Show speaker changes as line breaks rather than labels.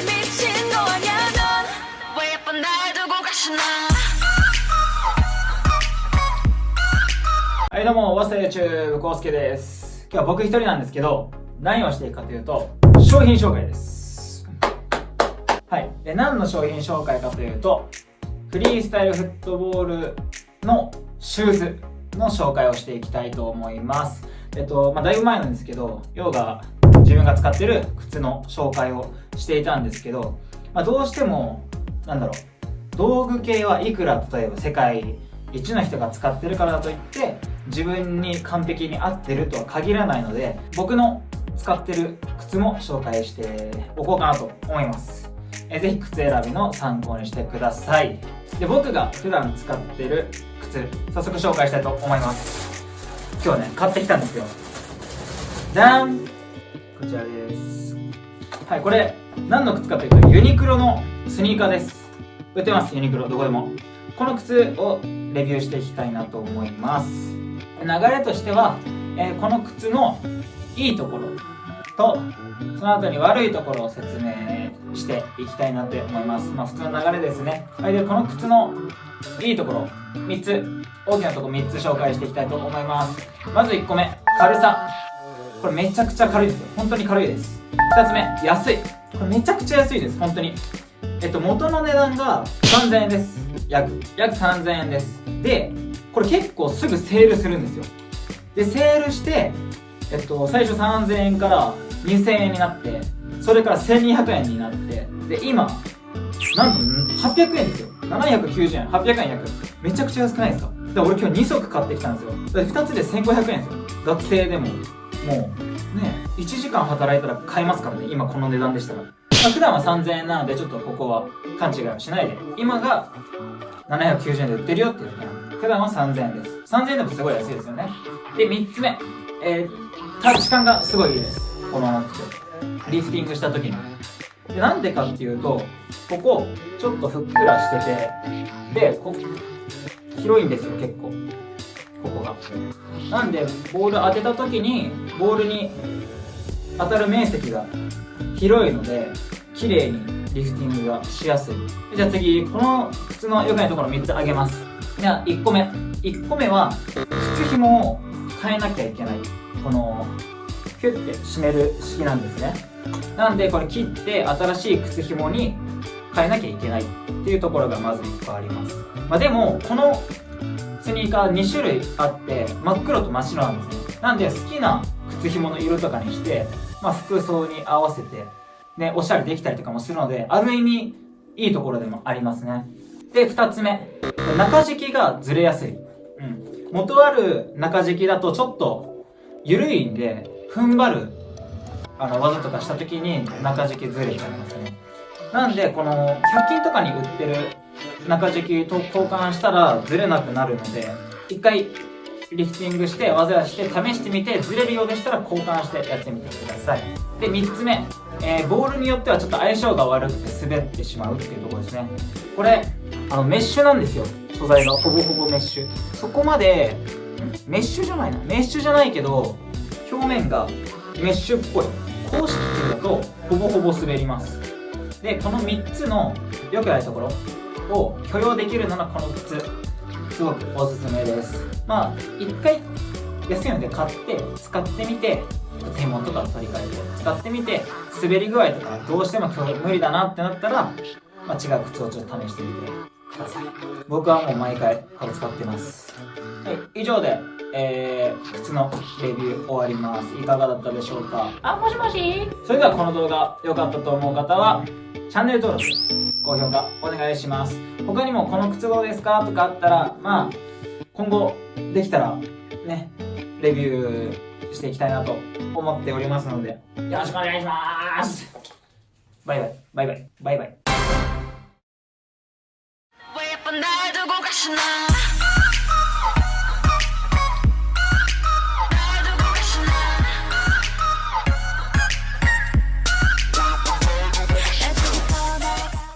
정말 미친 거 아냐 넌왜 예쁜 날 두고 가시나
はいどうも、わせ YouTube コウスケです。今日は僕一人なんですけど、何をしていくかというと、商品紹介です。はい。で、何の商品紹介かというと、フリースタイルフットボールのシューズの紹介をしていきたいと思います。えっと、まあ、だいぶ前なんですけど、ヨウが 自分が使ってる靴の紹介をしていたんですけど、まあ、どうしても、なんだろう、道具系はいくら例えば世界一の人が使ってるからといって自分に完璧に合ってるとは限らないので僕の使ってる靴も紹介しておこうかなと思います。えぜひ靴選びの参考にしてください。で僕が普段使ってる靴早速紹介したいと思います。今日ね買ってきたんですよ。じゃん。こちらです。はいこれ何の靴かというとユニクロのスニーカーです。売ってますユニクロ。どこでも。この靴をレビューしていきたいなと思います。流れとしては、えーこの靴のいいところとその後に悪いところを説明していきたいなと思います。まあ普通の流れですね。はいでこの靴のいいところ3つ大きなところ3つ紹介していきたいと思います。まず1個目軽さ。これめちゃくちゃ軽いですよ。本当に軽いです。2つ目安い。これめちゃくちゃ安いです。本当に。えっと元の値段が3000円です。約。約3000円です。でこれ結構すぐセールするんですよ。でセールしてえっと最初3000円から2000円になってそれから1200円になってで今なんと800円ですよ。790円。800円約。めちゃくちゃ安くないですか？で俺今日2足買ってきたんですよ。で2つで1500円ですよ。学生でも。もうね1時間働いたら買えますからね今この値段でしたら、まあ、普段は3000円なのでちょっとここは勘違いをしないで。今が790円で売ってるよっていうだけな。んで普段は3000円です。3000円でもすごい安いですよね。で3つ目。えー、タッチ感がすごいいいです。このリフティングした時に。でなんでかっていうとここちょっとふっくらしててでこ広いんですよ結構。ここがなんでボール当てた時にボールに当たる面積が広いので綺麗にリフティングがしやすい。じゃあ次この靴の良くないところ3つあげます。じゃあ1個目。1個目は靴紐を変えなきゃいけない。このキュッて締める式なんですね。なんでこれ切って新しい靴紐に変えなきゃいけないっていうところがまず1個あります、まあ、でもこのスニーカー2種類あって真っ黒と真っ白なんですねなんで好きな靴紐の色とかにして、まあ、服装に合わせてね、おしゃれできたりとかもするので、ある意味、いいところでもありますね。で、二つ目。中敷きがずれやすい。うん。元ある中敷きだとちょっと、緩いんで、踏ん張る、あの、技とかした時に中敷きずれちゃいますね。なんで、この、100均とかに売ってる中敷きと交換したらずれなくなるので、一回、リフティングして技をして試してみてずれるようでしたら交換してやってみてください。で3つ目、えー、ボールによってはちょっと相性が悪くて滑ってしまうっていうところですね。これあのメッシュなんですよ。素材がほぼほぼメッシュ。そこまでメッシュじゃないな。メッシュじゃないけど表面がメッシュっぽい。公式だとほぼほぼ滑ります。でこの3つの良くないところを許容できるのがこの靴すごくおすすめです。まあ一回安いので買って使ってみて手元とか取り替えて使ってみて滑り具合とかどうしても今日無理だなってなったら、まあ、違う靴をちょっと試してみてください。僕はもう毎回これ使ってます。はい以上でえー、靴のレビュー終わります。いかがだったでしょうか？あもしもし？それではこの動画良かったと思う方はチャンネル登録高評価お願いします。他にもこの靴どうですか？とかあったらまあ今後できたらねレビューしていきたいなと思っておりますので。よろしくお願いします。バイバイ。バイバイ。バイバイ